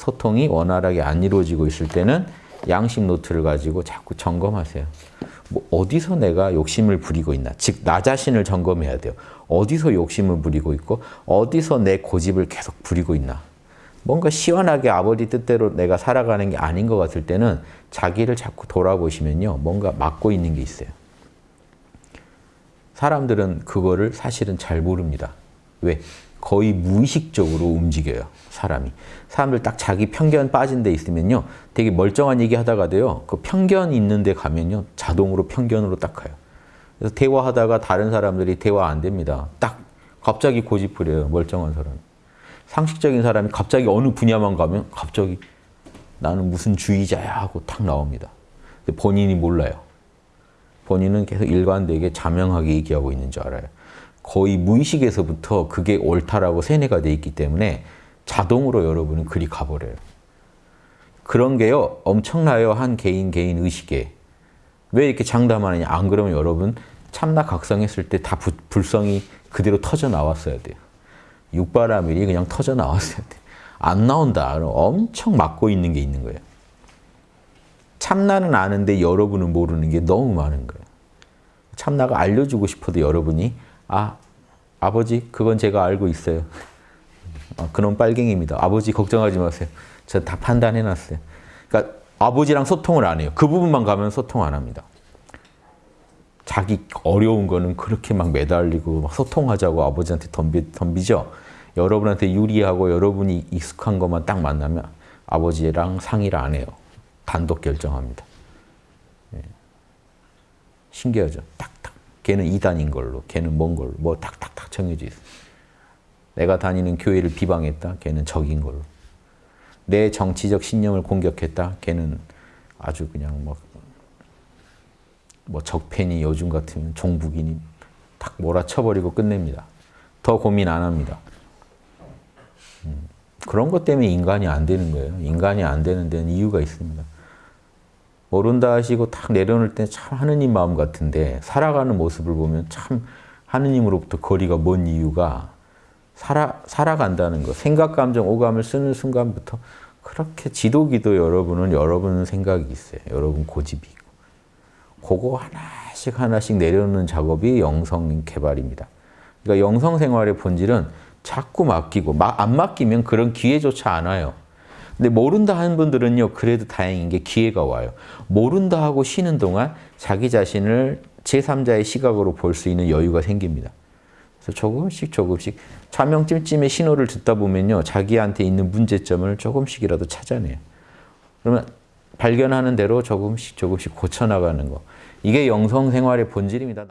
소통이 원활하게 안 이루어지고 있을 때는 양심 노트를 가지고 자꾸 점검하세요. 뭐 어디서 내가 욕심을 부리고 있나? 즉, 나 자신을 점검해야 돼요. 어디서 욕심을 부리고 있고, 어디서 내 고집을 계속 부리고 있나? 뭔가 시원하게 아버지 뜻대로 내가 살아가는 게 아닌 것 같을 때는 자기를 자꾸 돌아보시면요. 뭔가 막고 있는 게 있어요. 사람들은 그거를 사실은 잘 모릅니다. 왜? 거의 무의식적으로 움직여요. 사람이. 사람들 딱 자기 편견 빠진 데 있으면요. 되게 멀쩡한 얘기 하다가도요. 그 편견 있는 데 가면요. 자동으로 편견으로 딱 가요. 그래서 대화하다가 다른 사람들이 대화 안 됩니다. 딱 갑자기 고집 부려요. 멀쩡한 사람. 상식적인 사람이 갑자기 어느 분야만 가면 갑자기 나는 무슨 주의자야 하고 탁 나옵니다. 본인이 몰라요. 본인은 계속 일관되게 자명하게 얘기하고 있는 줄 알아요. 거의 무의식에서부터 그게 옳다라고 세뇌가 돼 있기 때문에 자동으로 여러분은 그리 가버려요. 그런 게요 엄청나요 한 개인 개인 의식에 왜 이렇게 장담하느냐 안 그러면 여러분 참나 각성했을 때 다 불성이 그대로 터져 나왔어야 돼요. 육바라밀이 그냥 터져 나왔어야 돼요. 안 나온다. 엄청 막고 있는 게 있는 거예요. 참나는 아는데 여러분은 모르는 게 너무 많은 거예요. 참나가 알려주고 싶어도 여러분이 아, 아버지 그건 제가 알고 있어요. 아, 그놈 빨갱입니다. 아버지 걱정하지 마세요. 저 다 판단해놨어요. 그러니까 아버지랑 소통을 안 해요. 그 부분만 가면 소통 안 합니다. 자기 어려운 거는 그렇게 막 매달리고 막 소통하자고 아버지한테 덤비, 덤비죠. 여러분한테 유리하고 여러분이 익숙한 것만 딱 만나면 아버지랑 상의를 안 해요. 단독 결정합니다. 예. 신기하죠? 딱딱. 걔는 이단인 걸로, 걔는 뭔 걸로, 뭐 탁탁탁 정해져 있어요. 내가 다니는 교회를 비방했다, 걔는 적인 걸로. 내 정치적 신념을 공격했다, 걔는 아주 그냥 뭐, 뭐 적폐니 요즘 같으면 종북이니 탁 몰아쳐버리고 끝냅니다. 더 고민 안 합니다. 음, 그런 것 때문에 인간이 안 되는 거예요. 인간이 안 되는 데는 이유가 있습니다. 모른다 하시고 탁 내려놓을 때 참 하느님 마음 같은데 살아가는 모습을 보면 참 하느님으로부터 거리가 먼 이유가 살아, 살아간다는 거. 생각, 감정, 오감을 쓰는 순간부터 그렇게 지도기도 여러분은 여러분 생각이 있어요. 여러분 고집이 있고. 그거 하나씩 하나씩 내려놓는 작업이 영성 개발입니다. 그러니까 영성 생활의 본질은 자꾸 맡기고 안 맡기면 그런 기회조차 안 와요. 근데 모른다 하는 분들은요. 그래도 다행인 게 기회가 와요. 모른다 하고 쉬는 동안 자기 자신을 제3자의 시각으로 볼 수 있는 여유가 생깁니다. 그래서 조금씩 조금씩 차명찜찜의 신호를 듣다 보면요. 자기한테 있는 문제점을 조금씩이라도 찾아내요. 그러면 발견하는 대로 조금씩 조금씩 고쳐나가는 거. 이게 영성 생활의 본질입니다.